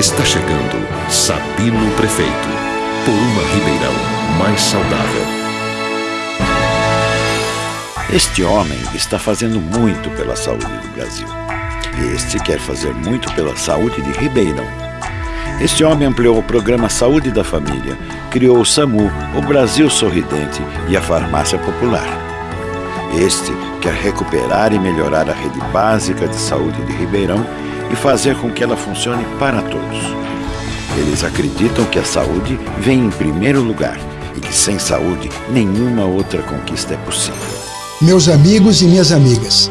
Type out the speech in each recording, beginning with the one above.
Está chegando Sabino Prefeito, por uma Ribeirão mais saudável. Este homem está fazendo muito pela saúde do Brasil. Este quer fazer muito pela saúde de Ribeirão. Este homem ampliou o programa Saúde da Família, criou o SAMU, o Brasil Sorridente e a Farmácia Popular. Este quer recuperar e melhorar a rede básica de saúde de Ribeirão e fazer com que ela funcione para todos. Eles acreditam que a saúde vem em primeiro lugar e que sem saúde nenhuma outra conquista é possível. Meus amigos e minhas amigas,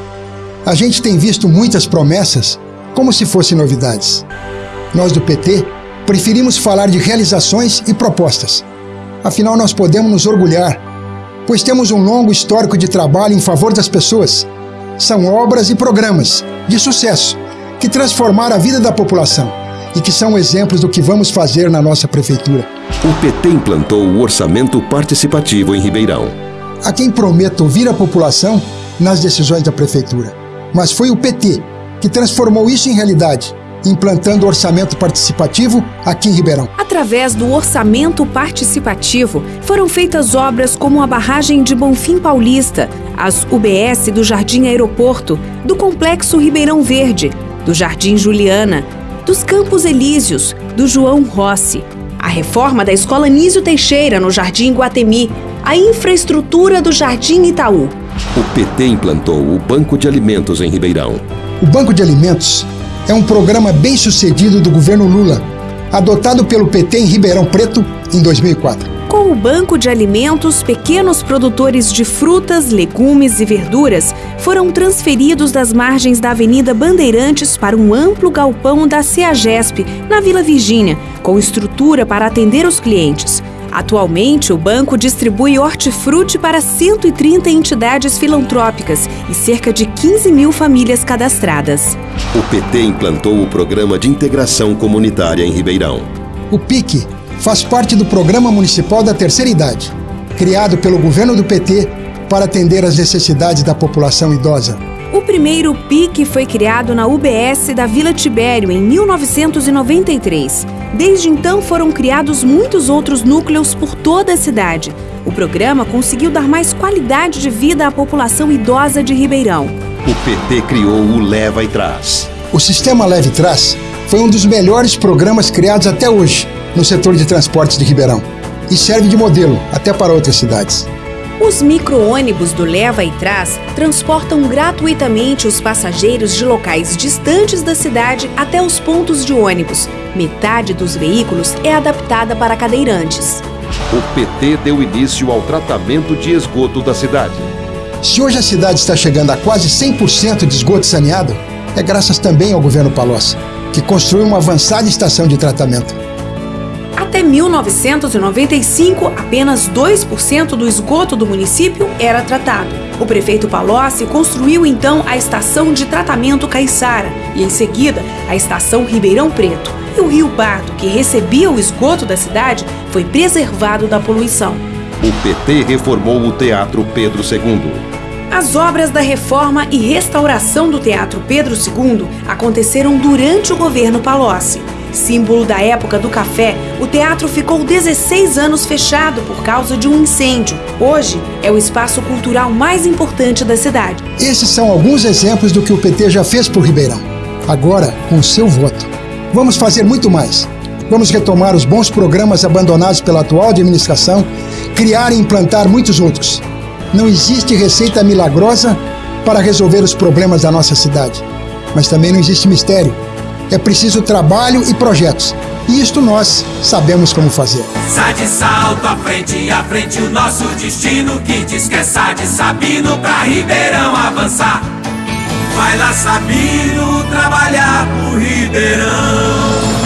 a gente tem visto muitas promessas como se fossem novidades. Nós do PT preferimos falar de realizações e propostas. Afinal, nós podemos nos orgulhar, pois temos um longo histórico de trabalho em favor das pessoas. São obras e programas de sucesso que transformaram a vida da população e que são exemplos do que vamos fazer na nossa prefeitura. O PT implantou o orçamento participativo em Ribeirão. A quem prometo ouvir a população nas decisões da prefeitura. Mas foi o PT que transformou isso em realidade implantando o orçamento participativo aqui em Ribeirão. Através do orçamento participativo, foram feitas obras como a barragem de Bonfim Paulista, as UBS do Jardim Aeroporto, do Complexo Ribeirão Verde, do Jardim Juliana, dos Campos Elíseos, do João Rossi, a reforma da Escola Nísio Teixeira no Jardim Guatemi, a infraestrutura do Jardim Itaú. O PT implantou o Banco de Alimentos em Ribeirão. O Banco de Alimentos é um programa bem sucedido do governo Lula, adotado pelo PT em Ribeirão Preto em 2004. Com o Banco de Alimentos, pequenos produtores de frutas, legumes e verduras foram transferidos das margens da Avenida Bandeirantes para um amplo galpão da CEAGESP, na Vila Virgínia, com estrutura para atender os clientes. Atualmente, o banco distribui hortifruti para 130 entidades filantrópicas e cerca de 15 mil famílias cadastradas. O PT implantou o Programa de Integração Comunitária em Ribeirão. O PIC faz parte do Programa Municipal da Terceira Idade, criado pelo governo do PT para atender às necessidades da população idosa. O primeiro PIC foi criado na UBS da Vila Tibério em 1993. Desde então foram criados muitos outros núcleos por toda a cidade. O programa conseguiu dar mais qualidade de vida à população idosa de Ribeirão. O PT criou o Leva e Traz. O sistema Leve e Traz foi um dos melhores programas criados até hoje no setor de transportes de Ribeirão e serve de modelo até para outras cidades. Os micro-ônibus do Leva e Traz transportam gratuitamente os passageiros de locais distantes da cidade até os pontos de ônibus. Metade dos veículos é adaptada para cadeirantes. O PT deu início ao tratamento de esgoto da cidade. Se hoje a cidade está chegando a quase 100% de esgoto saneado, é graças também ao governo Palocci, que construiu uma avançada estação de tratamento. Até 1995, apenas 2% do esgoto do município era tratado. O prefeito Palocci construiu então a estação de tratamento Caiçara e, em seguida, a estação Ribeirão Preto. E o Rio Pardo, que recebia o esgoto da cidade, foi preservado da poluição. O PT reformou o Teatro Pedro II. As obras da reforma e restauração do Teatro Pedro II aconteceram durante o governo Palocci. Símbolo da época do café, o teatro ficou 16 anos fechado por causa de um incêndio. Hoje é o espaço cultural mais importante da cidade. Esses são alguns exemplos do que o PT já fez por Ribeirão. Agora, com seu voto, vamos fazer muito mais. Vamos retomar os bons programas abandonados pela atual administração, criar e implantar muitos outros. Não existe receita milagrosa para resolver os problemas da nossa cidade, mas também não existe mistério é preciso trabalho e projetos. E isto nós sabemos como fazer. Sai de salto à frente, à frente o nosso destino que diz que é de Sabino pra Ribeirão avançar. Vai lá Sabino trabalhar pro Ribeirão.